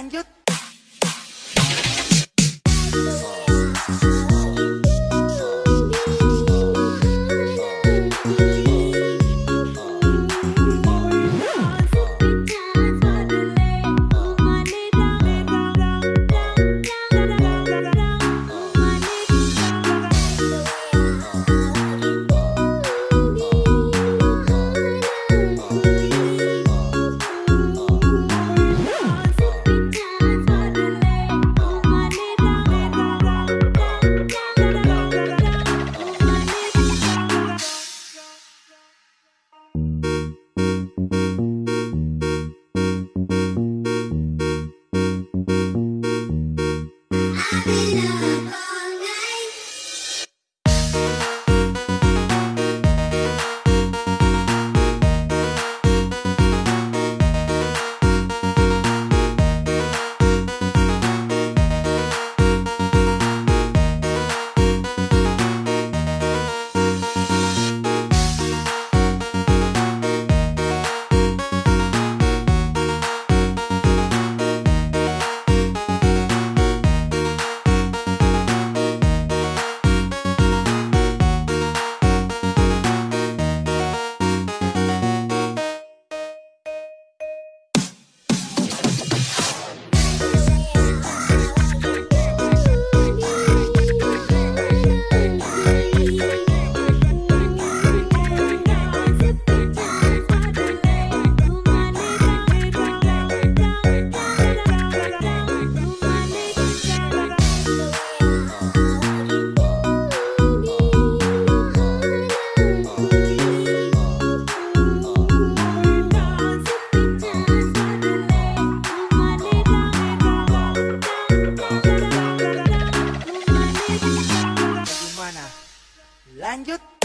Lanjut. Lanjut.